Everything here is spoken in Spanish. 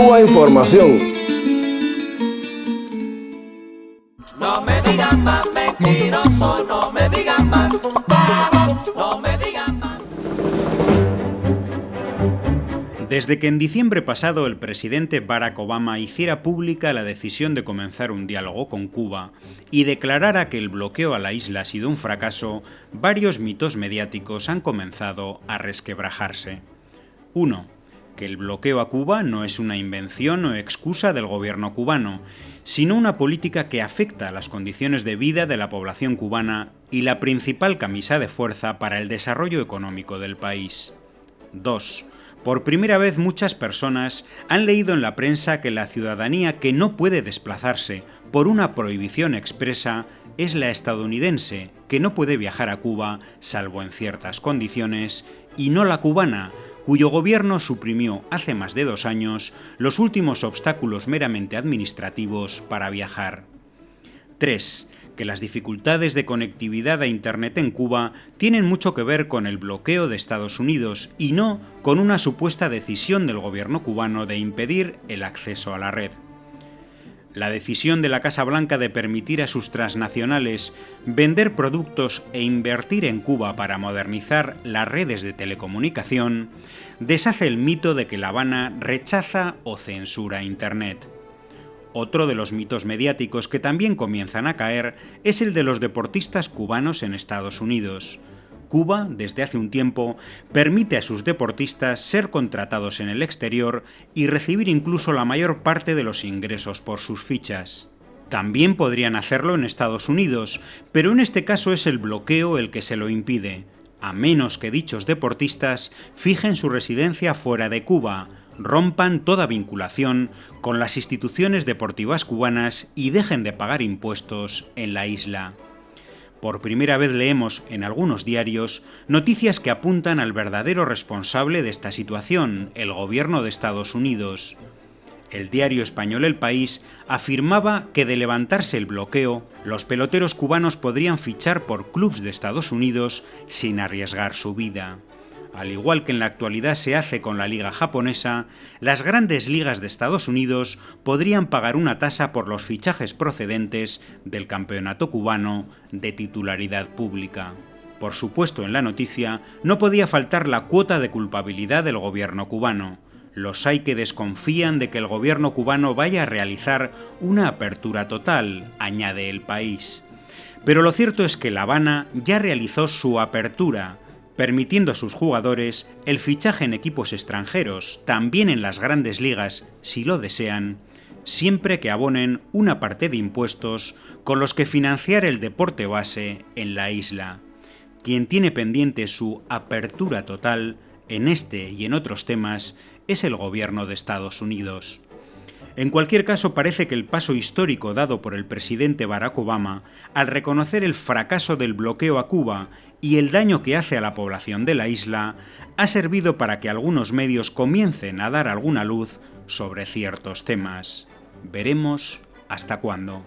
Cuba Información. No me digan más mentiroso, no me digan más, no me digan más. Desde que en diciembre pasado el presidente Barack Obama hiciera pública la decisión de comenzar un diálogo con Cuba y declarara que el bloqueo a la isla ha sido un fracaso, varios mitos mediáticos han comenzado a resquebrajarse. 1 que el bloqueo a Cuba no es una invención o excusa del gobierno cubano, sino una política que afecta a las condiciones de vida de la población cubana y la principal camisa de fuerza para el desarrollo económico del país. 2. Por primera vez muchas personas han leído en la prensa que la ciudadanía que no puede desplazarse por una prohibición expresa es la estadounidense, que no puede viajar a Cuba salvo en ciertas condiciones, y no la cubana, cuyo gobierno suprimió hace más de dos años los últimos obstáculos meramente administrativos para viajar. 3. Que las dificultades de conectividad a Internet en Cuba tienen mucho que ver con el bloqueo de Estados Unidos y no con una supuesta decisión del gobierno cubano de impedir el acceso a la red. La decisión de la Casa Blanca de permitir a sus transnacionales vender productos e invertir en Cuba para modernizar las redes de telecomunicación deshace el mito de que La Habana rechaza o censura Internet. Otro de los mitos mediáticos que también comienzan a caer es el de los deportistas cubanos en Estados Unidos. Cuba, desde hace un tiempo, permite a sus deportistas ser contratados en el exterior y recibir incluso la mayor parte de los ingresos por sus fichas. También podrían hacerlo en Estados Unidos, pero en este caso es el bloqueo el que se lo impide, a menos que dichos deportistas fijen su residencia fuera de Cuba, rompan toda vinculación con las instituciones deportivas cubanas y dejen de pagar impuestos en la isla. Por primera vez leemos en algunos diarios noticias que apuntan al verdadero responsable de esta situación, el gobierno de Estados Unidos. El diario español El País afirmaba que de levantarse el bloqueo, los peloteros cubanos podrían fichar por clubes de Estados Unidos sin arriesgar su vida. Al igual que en la actualidad se hace con la liga japonesa, las grandes ligas de Estados Unidos podrían pagar una tasa por los fichajes procedentes del campeonato cubano de titularidad pública. Por supuesto, en la noticia no podía faltar la cuota de culpabilidad del gobierno cubano. Los hay que desconfían de que el gobierno cubano vaya a realizar una apertura total, añade el país. Pero lo cierto es que La Habana ya realizó su apertura, permitiendo a sus jugadores el fichaje en equipos extranjeros, también en las grandes ligas, si lo desean, siempre que abonen una parte de impuestos con los que financiar el deporte base en la isla. Quien tiene pendiente su apertura total en este y en otros temas es el gobierno de Estados Unidos. En cualquier caso, parece que el paso histórico dado por el presidente Barack Obama al reconocer el fracaso del bloqueo a Cuba y el daño que hace a la población de la isla ha servido para que algunos medios comiencen a dar alguna luz sobre ciertos temas. Veremos hasta cuándo.